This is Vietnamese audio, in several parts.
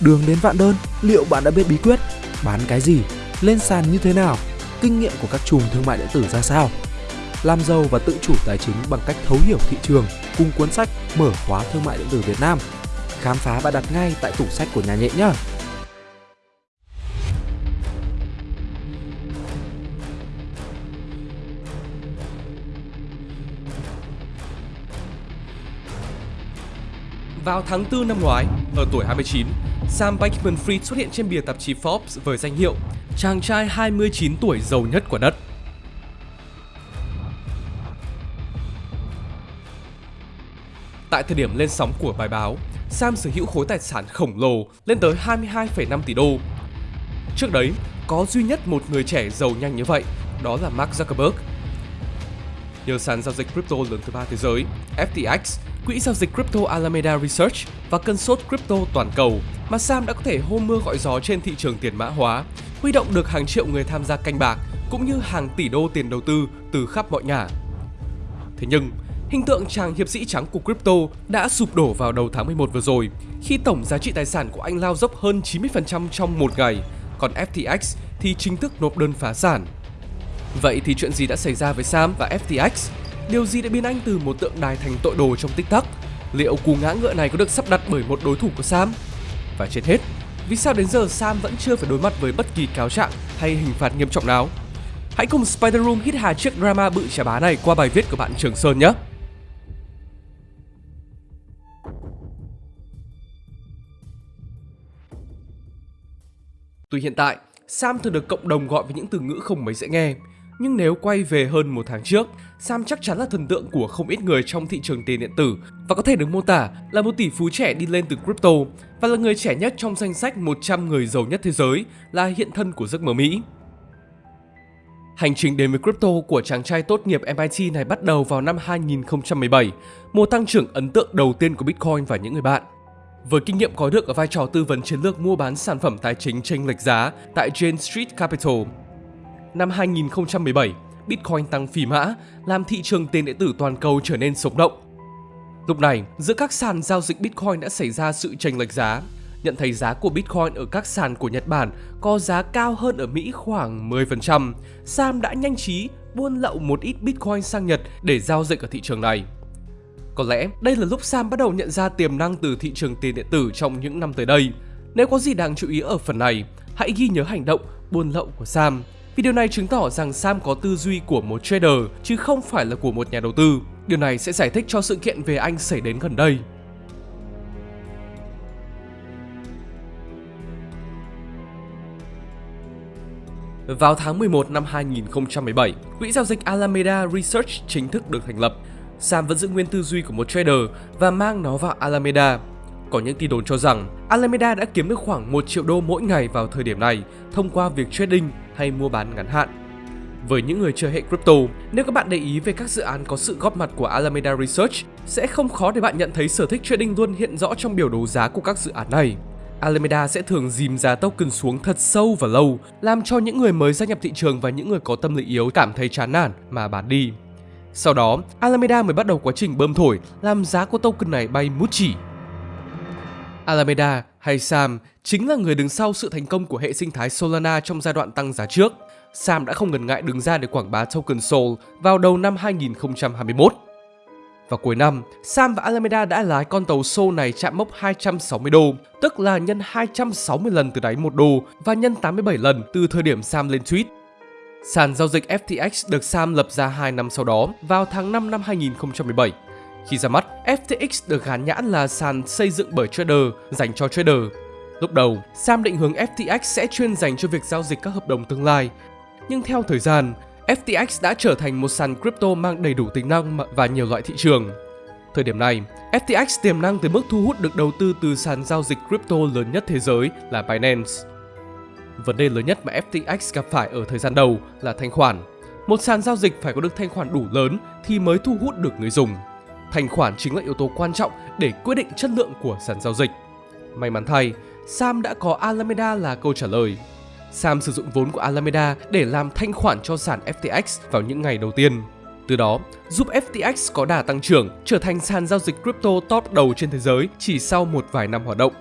Đường đến vạn đơn, liệu bạn đã biết bí quyết? Bán cái gì? Lên sàn như thế nào? Kinh nghiệm của các chùm thương mại điện tử ra sao? Làm giàu và tự chủ tài chính bằng cách thấu hiểu thị trường cùng cuốn sách Mở khóa thương mại điện tử Việt Nam. Khám phá và đặt ngay tại tủ sách của nhà nhện nhé! Vào tháng 4 năm ngoái, ở tuổi 29, Sam Bankman-Fried xuất hiện trên bìa tạp chí Forbes với danh hiệu chàng trai 29 tuổi giàu nhất của đất. Tại thời điểm lên sóng của bài báo, Sam sở hữu khối tài sản khổng lồ lên tới 22,5 tỷ đô. Trước đấy, có duy nhất một người trẻ giàu nhanh như vậy, đó là Mark Zuckerberg. Nhờ sàn giao dịch crypto lớn thứ ba thế giới, FTX, quỹ giao dịch crypto Alameda Research và cơn sốt crypto toàn cầu mà Sam đã có thể hô mưa gọi gió trên thị trường tiền mã hóa, huy động được hàng triệu người tham gia canh bạc cũng như hàng tỷ đô tiền đầu tư từ khắp mọi ngả. Thế nhưng, hình tượng chàng hiệp sĩ trắng của crypto đã sụp đổ vào đầu tháng 11 vừa rồi khi tổng giá trị tài sản của anh lao dốc hơn 90% trong một ngày, còn FTX thì chính thức nộp đơn phá sản. Vậy thì chuyện gì đã xảy ra với Sam và FTX? Điều gì đã biến anh từ một tượng đài thành tội đồ trong tích tắc? Liệu cú ngã ngựa này có được sắp đặt bởi một đối thủ của Sam? Và trên hết, vì sao đến giờ Sam vẫn chưa phải đối mặt với bất kỳ cáo trạng hay hình phạt nghiêm trọng nào? Hãy cùng Spider Room hít hà chiếc drama bự chà bá này qua bài viết của bạn Trường Sơn nhé! Tuy hiện tại, Sam thường được cộng đồng gọi với những từ ngữ không mấy dễ nghe, nhưng nếu quay về hơn một tháng trước, Sam chắc chắn là thần tượng của không ít người trong thị trường tiền điện tử và có thể được mô tả là một tỷ phú trẻ đi lên từ crypto và là người trẻ nhất trong danh sách 100 người giàu nhất thế giới, là hiện thân của giấc mơ Mỹ. Hành trình đến với crypto của chàng trai tốt nghiệp MIT này bắt đầu vào năm 2017, mùa tăng trưởng ấn tượng đầu tiên của Bitcoin và những người bạn. Với kinh nghiệm có được ở vai trò tư vấn chiến lược mua bán sản phẩm tài chính chênh lệch giá tại Jane Street Capital, năm 2017, Bitcoin tăng phi mã, làm thị trường tiền điện tử toàn cầu trở nên sống động. Lúc này, giữa các sàn giao dịch Bitcoin đã xảy ra sự chênh lệch giá. Nhận thấy giá của Bitcoin ở các sàn của Nhật Bản có giá cao hơn ở Mỹ khoảng 10%, Sam đã nhanh trí buôn lậu một ít Bitcoin sang Nhật để giao dịch ở thị trường này. Có lẽ đây là lúc Sam bắt đầu nhận ra tiềm năng từ thị trường tiền điện tử trong những năm tới đây. Nếu có gì đáng chú ý ở phần này, hãy ghi nhớ hành động buôn lậu của Sam vì điều này chứng tỏ rằng Sam có tư duy của một trader chứ không phải là của một nhà đầu tư. Điều này sẽ giải thích cho sự kiện về anh xảy đến gần đây. Vào tháng 11 năm 2017, quỹ giao dịch Alameda Research chính thức được thành lập. Sam vẫn giữ nguyên tư duy của một trader và mang nó vào Alameda. Có những tin đồn cho rằng Alameda đã kiếm được khoảng 1 triệu đô mỗi ngày vào thời điểm này thông qua việc trading hay mua bán ngắn hạn. Với những người chơi hệ crypto, nếu các bạn để ý về các dự án có sự góp mặt của Alameda Research, sẽ không khó để bạn nhận thấy sở thích trading luôn hiện rõ trong biểu đồ giá của các dự án này. Alameda sẽ thường dìm giá token xuống thật sâu và lâu, làm cho những người mới gia nhập thị trường và những người có tâm lý yếu cảm thấy chán nản mà bán đi. Sau đó, Alameda mới bắt đầu quá trình bơm thổi, làm giá của token này bay mút chỉ. Alameda hay Sam chính là người đứng sau sự thành công của hệ sinh thái Solana trong giai đoạn tăng giá trước. Sam đã không ngần ngại đứng ra để quảng bá token Sol vào đầu năm 2021. Vào cuối năm, Sam và Alameda đã lái con tàu Sol này chạm mốc 260 đô, tức là nhân 260 lần từ đáy 1 đô và nhân 87 lần từ thời điểm Sam lên tweet. Sàn giao dịch FTX được Sam lập ra 2 năm sau đó, vào tháng 5 năm 2017. Khi ra mắt, FTX được gán nhãn là sàn xây dựng bởi trader dành cho trader. Lúc đầu, Sam định hướng FTX sẽ chuyên dành cho việc giao dịch các hợp đồng tương lai. Nhưng theo thời gian, FTX đã trở thành một sàn crypto mang đầy đủ tính năng và nhiều loại thị trường. Thời điểm này, FTX tiềm năng tới mức thu hút được đầu tư từ sàn giao dịch crypto lớn nhất thế giới là Binance. Vấn đề lớn nhất mà FTX gặp phải ở thời gian đầu là thanh khoản. Một sàn giao dịch phải có được thanh khoản đủ lớn thì mới thu hút được người dùng. Thanh khoản chính là yếu tố quan trọng để quyết định chất lượng của sàn giao dịch. May mắn thay, Sam đã có Alameda là câu trả lời. Sam sử dụng vốn của Alameda để làm thanh khoản cho sàn FTX vào những ngày đầu tiên. Từ đó, giúp FTX có đà tăng trưởng, trở thành sàn giao dịch crypto top đầu trên thế giới chỉ sau một vài năm hoạt động.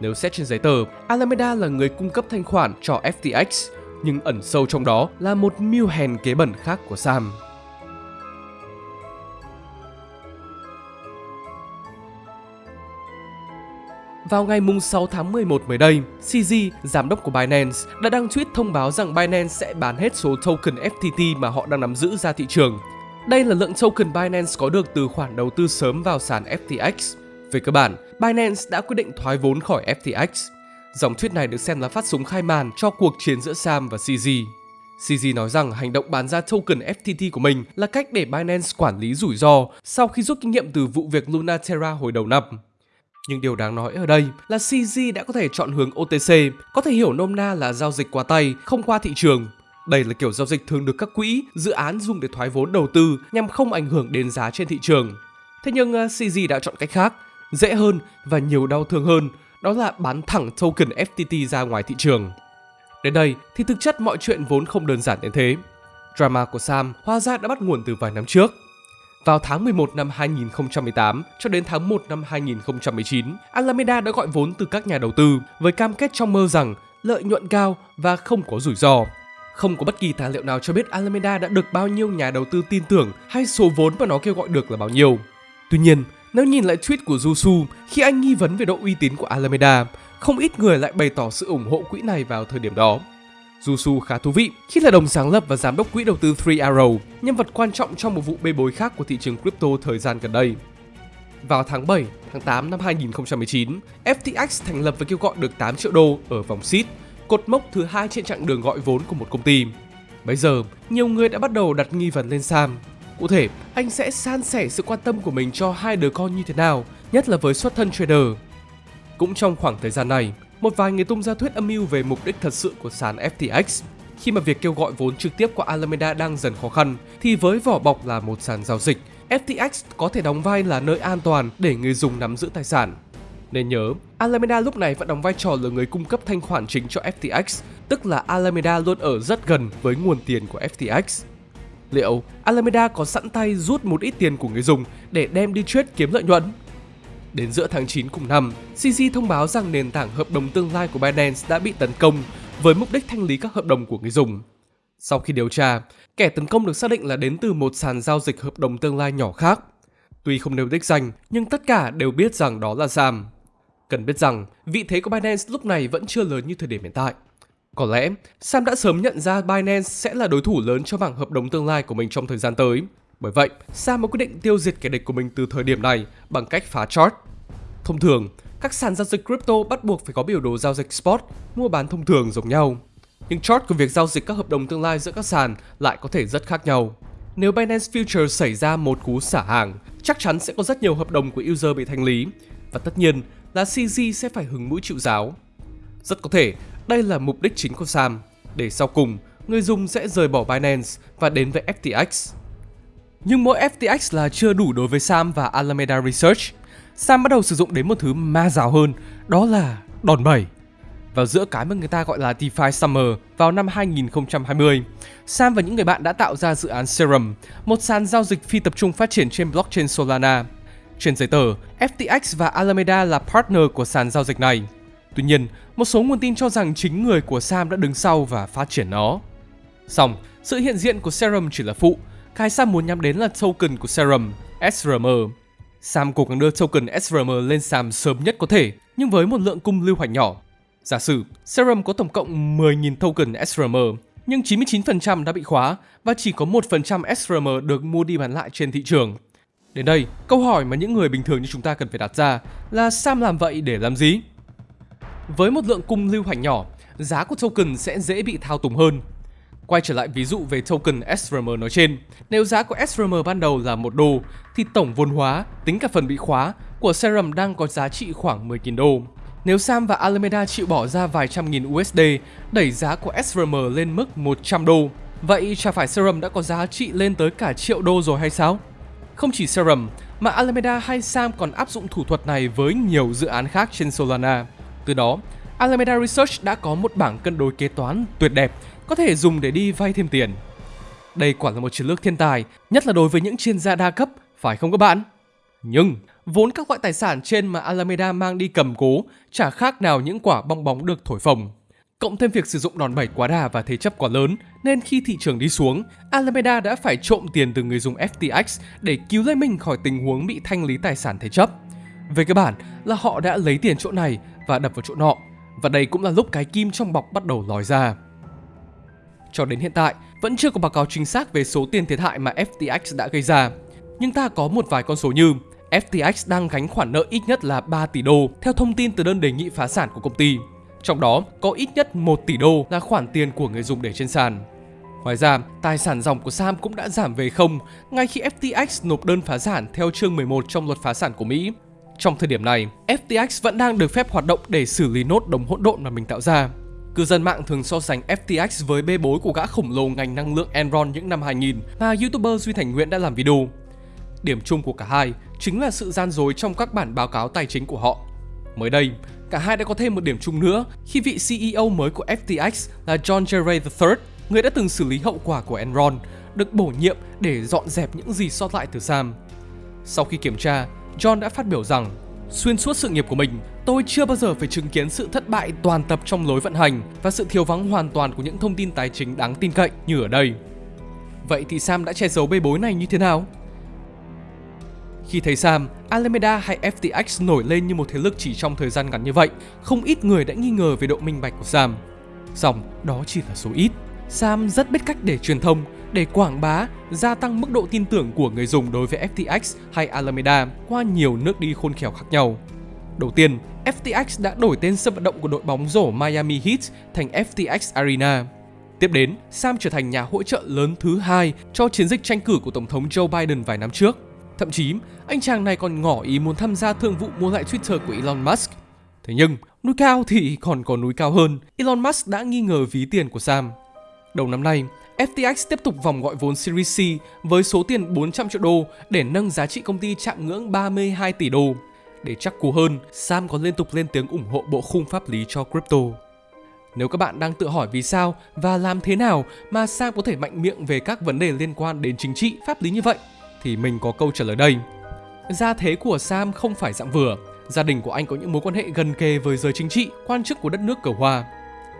Nếu xét trên giấy tờ, Alameda là người cung cấp thanh khoản cho FTX, nhưng ẩn sâu trong đó là một mưu hèn kế bẩn khác của Sam. Vào ngày 6 tháng 11 mới đây, CZ, giám đốc của Binance, đã đăng tweet thông báo rằng Binance sẽ bán hết số token FTT mà họ đang nắm giữ ra thị trường. Đây là lượng token Binance có được từ khoản đầu tư sớm vào sàn FTX. Về cơ bản, Binance đã quyết định thoái vốn khỏi FTX. Dòng tweet này được xem là phát súng khai màn cho cuộc chiến giữa Sam và CZ. CZ nói rằng hành động bán ra token FTT của mình là cách để Binance quản lý rủi ro sau khi rút kinh nghiệm từ vụ việc Luna Terra hồi đầu năm. Nhưng điều đáng nói ở đây là CZ đã có thể chọn hướng OTC, có thể hiểu nôm na là giao dịch qua tay, không qua thị trường. Đây là kiểu giao dịch thường được các quỹ, dự án dùng để thoái vốn đầu tư nhằm không ảnh hưởng đến giá trên thị trường. Thế nhưng à, CZ đã chọn cách khác, dễ hơn và nhiều đau thương hơn, đó là bán thẳng token FTT ra ngoài thị trường. Đến đây thì thực chất mọi chuyện vốn không đơn giản đến thế. Drama của Sam hóa ra đã bắt nguồn từ vài năm trước. Vào tháng 11 năm 2018 cho đến tháng 1 năm 2019, Alameda đã gọi vốn từ các nhà đầu tư với cam kết trong mơ rằng lợi nhuận cao và không có rủi ro. Không có bất kỳ tài liệu nào cho biết Alameda đã được bao nhiêu nhà đầu tư tin tưởng hay số vốn mà nó kêu gọi được là bao nhiêu. Tuy nhiên, nếu nhìn lại tweet của Jusu khi anh nghi vấn về độ uy tín của Alameda, không ít người lại bày tỏ sự ủng hộ quỹ này vào thời điểm đó. Jusu khá thú vị khi là đồng sáng lập và giám đốc quỹ đầu tư Three Arrow, nhân vật quan trọng trong một vụ bê bối khác của thị trường crypto thời gian gần đây. Vào tháng 7, tháng 8 năm 2019, FTX thành lập và kêu gọi được 8 triệu đô ở vòng seed, cột mốc thứ hai trên chặng đường gọi vốn của một công ty. Bây giờ, nhiều người đã bắt đầu đặt nghi vấn lên Sam. Cụ thể, anh sẽ san sẻ sự quan tâm của mình cho hai đứa con như thế nào, nhất là với xuất thân trader. Cũng trong khoảng thời gian này, một vài người tung ra thuyết âm mưu về mục đích thật sự của sàn FTX. Khi mà việc kêu gọi vốn trực tiếp của Alameda đang dần khó khăn, thì với vỏ bọc là một sàn giao dịch, FTX có thể đóng vai là nơi an toàn để người dùng nắm giữ tài sản. Nên nhớ, Alameda lúc này vẫn đóng vai trò là người cung cấp thanh khoản chính cho FTX, tức là Alameda luôn ở rất gần với nguồn tiền của FTX. Liệu Alameda có sẵn tay rút một ít tiền của người dùng để đem đi trade kiếm lợi nhuận? Đến giữa tháng 9 cùng năm, CZ thông báo rằng nền tảng hợp đồng tương lai của Binance đã bị tấn công với mục đích thanh lý các hợp đồng của người dùng. Sau khi điều tra, kẻ tấn công được xác định là đến từ một sàn giao dịch hợp đồng tương lai nhỏ khác. Tuy không nêu đích danh, nhưng tất cả đều biết rằng đó là Sam. Cần biết rằng, vị thế của Binance lúc này vẫn chưa lớn như thời điểm hiện tại. Có lẽ, Sam đã sớm nhận ra Binance sẽ là đối thủ lớn cho bảng hợp đồng tương lai của mình trong thời gian tới. Bởi vậy, Sam mới quyết định tiêu diệt kẻ địch của mình từ thời điểm này bằng cách phá chart. Thông thường, các sàn giao dịch crypto bắt buộc phải có biểu đồ giao dịch spot, mua bán thông thường giống nhau. Nhưng chart của việc giao dịch các hợp đồng tương lai giữa các sàn lại có thể rất khác nhau. Nếu Binance Future xảy ra một cú xả hàng, chắc chắn sẽ có rất nhiều hợp đồng của user bị thanh lý. Và tất nhiên là CZ sẽ phải hứng mũi chịu giáo. Rất có thể đây là mục đích chính của Sam, để sau cùng người dùng sẽ rời bỏ Binance và đến với FTX. Nhưng mỗi FTX là chưa đủ đối với Sam và Alameda Research. Sam bắt đầu sử dụng đến một thứ ma giáo hơn, đó là đòn bẩy. Vào giữa cái mà người ta gọi là DeFi Summer vào năm 2020, Sam và những người bạn đã tạo ra dự án Serum, một sàn giao dịch phi tập trung phát triển trên blockchain Solana. Trên giấy tờ, FTX và Alameda là partner của sàn giao dịch này. Tuy nhiên, một số nguồn tin cho rằng chính người của Sam đã đứng sau và phát triển nó. Xong, sự hiện diện của Serum chỉ là phụ, cái Sam muốn nhắm đến là token của Serum, SRM. Sam cố gắng đưa token SRM lên sàn sớm nhất có thể, nhưng với một lượng cung lưu hoạch nhỏ. Giả sử, Serum có tổng cộng 10.000 token SRM, nhưng 99% đã bị khóa và chỉ có 1% SRM được mua đi bán lại trên thị trường. Đến đây, câu hỏi mà những người bình thường như chúng ta cần phải đặt ra là Sam làm vậy để làm gì? Với một lượng cung lưu hành nhỏ, giá của token sẽ dễ bị thao túng hơn. Quay trở lại ví dụ về token SRM nói trên, nếu giá của SRM ban đầu là 1 đô, thì tổng vốn hóa, tính cả phần bị khóa, của Serum đang có giá trị khoảng 10.000 đô. Nếu Sam và Alameda chịu bỏ ra vài trăm nghìn USD đẩy giá của SRM lên mức 100 đô, vậy chả phải Serum đã có giá trị lên tới cả triệu đô rồi hay sao? Không chỉ Serum, mà Alameda hay Sam còn áp dụng thủ thuật này với nhiều dự án khác trên Solana. Từ đó, Alameda Research đã có một bảng cân đối kế toán tuyệt đẹp có thể dùng để đi vay thêm tiền. Đây quả là một chiến lược thiên tài, nhất là đối với những chuyên gia đa cấp, phải không các bạn? Nhưng vốn các loại tài sản trên mà Alameda mang đi cầm cố chả khác nào những quả bong bóng được thổi phồng. Cộng thêm việc sử dụng đòn bẩy quá đà và thế chấp quá lớn, nên khi thị trường đi xuống, Alameda đã phải trộm tiền từ người dùng FTX để cứu lấy mình khỏi tình huống bị thanh lý tài sản thế chấp. Về cơ bản là họ đã lấy tiền chỗ này và đập vào chỗ nọ, và đây cũng là lúc cái kim trong bọc bắt đầu lòi ra. Cho đến hiện tại, vẫn chưa có báo cáo chính xác về số tiền thiệt hại mà FTX đã gây ra. Nhưng ta có một vài con số như FTX đang gánh khoản nợ ít nhất là 3 tỷ đô theo thông tin từ đơn đề nghị phá sản của công ty. Trong đó có ít nhất 1 tỷ đô là khoản tiền của người dùng để trên sàn. Ngoài ra, tài sản dòng của Sam cũng đã giảm về không ngay khi FTX nộp đơn phá sản theo chương 11 trong luật phá sản của Mỹ. Trong thời điểm này, FTX vẫn đang được phép hoạt động để xử lý nốt đồng hỗn độn mà mình tạo ra. Cư dân mạng thường so sánh FTX với bê bối của gã khổng lồ ngành năng lượng Enron những năm 2000 mà YouTuber Duy Thành Nguyễn đã làm video. Điểm chung của cả hai chính là sự gian dối trong các bản báo cáo tài chính của họ. Mới đây, cả hai đã có thêm một điểm chung nữa khi vị CEO mới của FTX là John Gray III, người đã từng xử lý hậu quả của Enron, được bổ nhiệm để dọn dẹp những gì sót lại từ Sam. Sau khi kiểm tra, John đã phát biểu rằng Xuyên suốt sự nghiệp của mình, tôi chưa bao giờ phải chứng kiến sự thất bại toàn tập trong lối vận hành và sự thiếu vắng hoàn toàn của những thông tin tài chính đáng tin cậy như ở đây. Vậy thì Sam đã che giấu bê bối này như thế nào? Khi thấy Sam, Alameda hay FTX nổi lên như một thế lực chỉ trong thời gian ngắn như vậy, không ít người đã nghi ngờ về độ minh bạch của Sam. Dòng đó chỉ là số ít. Sam rất biết cách để truyền thông, để quảng bá, gia tăng mức độ tin tưởng của người dùng đối với FTX hay Alameda qua nhiều nước đi khôn khéo khác nhau. Đầu tiên, FTX đã đổi tên sân vận động của đội bóng rổ Miami Heat thành FTX Arena. Tiếp đến, Sam trở thành nhà hỗ trợ lớn thứ hai cho chiến dịch tranh cử của Tổng thống Joe Biden vài năm trước. Thậm chí, anh chàng này còn ngỏ ý muốn tham gia thương vụ mua lại Twitter của Elon Musk. Thế nhưng, núi cao thì còn có núi cao hơn. Elon Musk đã nghi ngờ ví tiền của Sam. Đầu năm nay, FTX tiếp tục vòng gọi vốn Series C với số tiền 400 triệu đô để nâng giá trị công ty chạm ngưỡng 32 tỷ đô. Để chắc cú hơn, Sam còn liên tục lên tiếng ủng hộ bộ khung pháp lý cho crypto. Nếu các bạn đang tự hỏi vì sao và làm thế nào mà Sam có thể mạnh miệng về các vấn đề liên quan đến chính trị, pháp lý như vậy, thì mình có câu trả lời đây. Gia thế của Sam không phải dạng vừa. Gia đình của anh có những mối quan hệ gần kề với giới chính trị, quan chức của đất nước cờ hoa.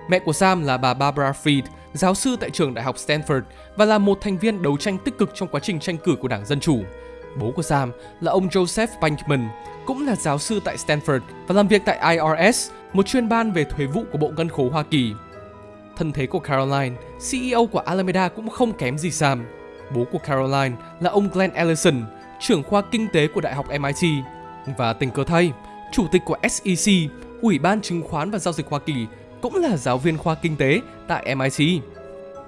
Mẹ của Sam là bà Barbara Fried, giáo sư tại trường đại học Stanford và là một thành viên đấu tranh tích cực trong quá trình tranh cử của Đảng Dân Chủ. Bố của Sam là ông Joseph Bankman, cũng là giáo sư tại Stanford và làm việc tại IRS, một chuyên ban về thuế vụ của Bộ Ngân khố Hoa Kỳ. Thân thế của Caroline, CEO của Alameda cũng không kém gì Sam. Bố của Caroline là ông Glenn Ellison, trưởng khoa kinh tế của Đại học MIT. Và tình cờ thay, chủ tịch của SEC, Ủy ban Chứng khoán và Giao dịch Hoa Kỳ, cũng là giáo viên khoa kinh tế tại MIT.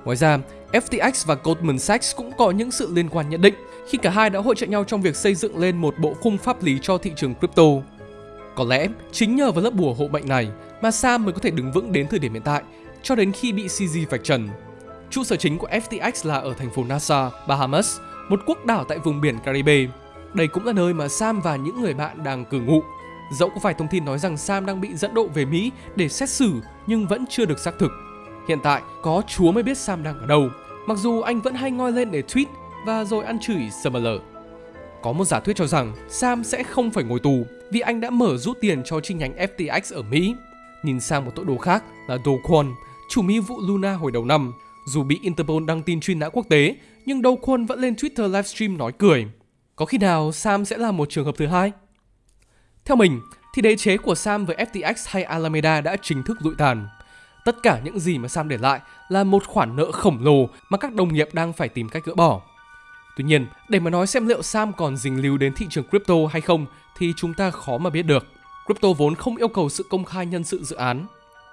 Ngoài ra, FTX và Goldman Sachs cũng có những sự liên quan nhất định khi cả hai đã hỗ trợ nhau trong việc xây dựng lên một bộ khung pháp lý cho thị trường crypto. Có lẽ chính nhờ vào lớp bùa hộ mệnh này mà Sam mới có thể đứng vững đến thời điểm hiện tại cho đến khi bị CZ vạch trần. Trụ sở chính của FTX là ở thành phố Nassau, Bahamas, một quốc đảo tại vùng biển Caribe. Đây cũng là nơi mà Sam và những người bạn đang cư ngụ. Dẫu có vài thông tin nói rằng Sam đang bị dẫn độ về Mỹ để xét xử nhưng vẫn chưa được xác thực. Hiện tại, có Chúa mới biết Sam đang ở đâu, mặc dù anh vẫn hay ngoi lên để tweet và rồi ăn chửi Summerler. Có một giả thuyết cho rằng Sam sẽ không phải ngồi tù vì anh đã mở rút tiền cho chi nhánh FTX ở Mỹ. Nhìn sang một tội đồ khác là Do Kwon, chủ mưu vụ Luna hồi đầu năm. Dù bị Interpol đăng tin truy nã quốc tế, nhưng Do Kwon vẫn lên Twitter livestream nói cười. Có khi nào Sam sẽ là một trường hợp thứ hai? Theo mình, thì đế chế của Sam với FTX hay Alameda đã chính thức lụi tàn. Tất cả những gì mà Sam để lại là một khoản nợ khổng lồ mà các đồng nghiệp đang phải tìm cách gỡ bỏ. Tuy nhiên, để mà nói xem liệu Sam còn dính líu đến thị trường crypto hay không thì chúng ta khó mà biết được. Crypto vốn không yêu cầu sự công khai nhân sự dự án.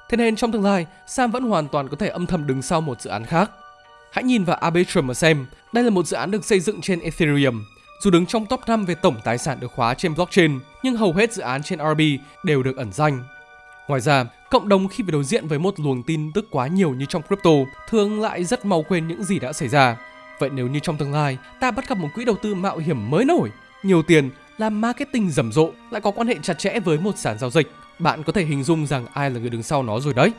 Thế nên trong tương lai, Sam vẫn hoàn toàn có thể âm thầm đứng sau một dự án khác. Hãy nhìn vào Arbitrum mà xem, đây là một dự án được xây dựng trên Ethereum. Dù đứng trong top 5 về tổng tài sản được khóa trên blockchain, nhưng hầu hết dự án trên RB đều được ẩn danh. Ngoài ra, cộng đồng khi phải đối diện với một luồng tin tức quá nhiều như trong crypto thường lại rất mau quên những gì đã xảy ra. Vậy nếu như trong tương lai ta bắt gặp một quỹ đầu tư mạo hiểm mới nổi, nhiều tiền, làm marketing rầm rộ, lại có quan hệ chặt chẽ với một sàn giao dịch, bạn có thể hình dung rằng ai là người đứng sau nó rồi đấy.